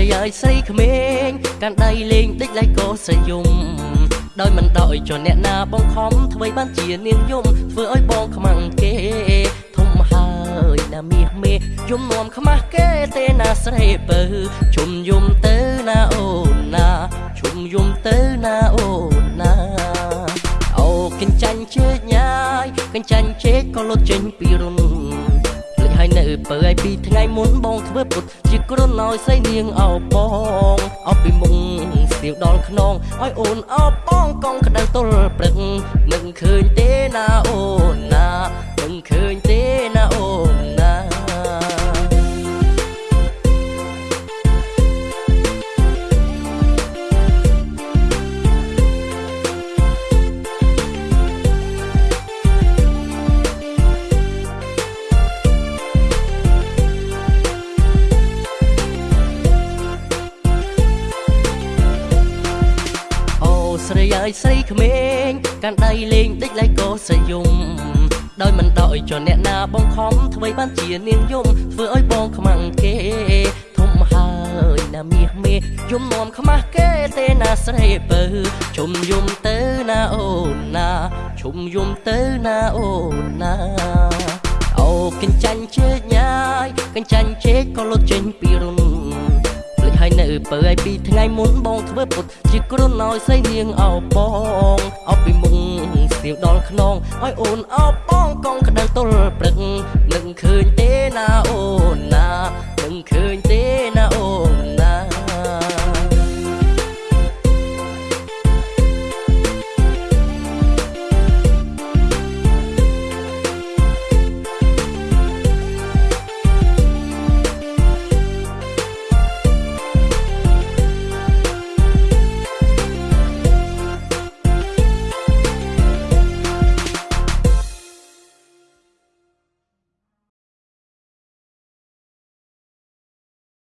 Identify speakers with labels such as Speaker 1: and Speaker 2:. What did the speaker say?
Speaker 1: យស្រីក្មេងកាន់ដៃលេងដេចឡៃក៏ស្រយំដោយមិនដោយចុះអ្នកណាបងខំធ្វើបានជានាងយំធ្វើឲ្យបងខ្មាំងគេធំហើយណាមាសមេយំនំខ្មាស់គេទេណាស្រីពើជុំយំទៅណាអូនណាជុំយំទៅណាអូនណាអូកិនចាញ់ជើញញ៉ាយកញ្ចាញ់ជេកក៏លុតចេញពីរុនលេច ហើយនៅពើឲ្យពីថ្ងៃមុនបងធ្វើពុតជាគ្រុនឲ្យសៃនាងអោបងអោពីមុងស្ទាវដល់ខ្នងឲ្យអូនអោបងកងក្តៅទល់ព្រឹកនឹងឃើញទេណាអូនណា ស្រីអើយស្រីក្មេងកាន់ដៃលេងដេចឡៃក៏ស្រយំដោយមិនដោយចុះអ្នកណាបងខំធ្វើបានជានាងយំធ្វើឲ្យបងខ្មាំងគេធំហើយណាមាសមេយំនំខ្មាស់គេទេណាស្រីពើជុំយំទៅណាអូនណាជុំយំទៅណាអូនណាអូកិនចាញ់ជើញញ៉ាយកញ្ចាញ់ជេកក៏លុតចេញ ពីរុនភ្លេចហើយនៅពើឲ្យពីថ្ងៃមុនបងធ្វើពុតជាគ្រុនឲ្យសៃនាងអោបងអោពីមុងស្ទាវដល់ខ្នងឲ្យអូនអោបងកងក្តៅទល់ព្រឹកនឹងឃើញទេណាអូន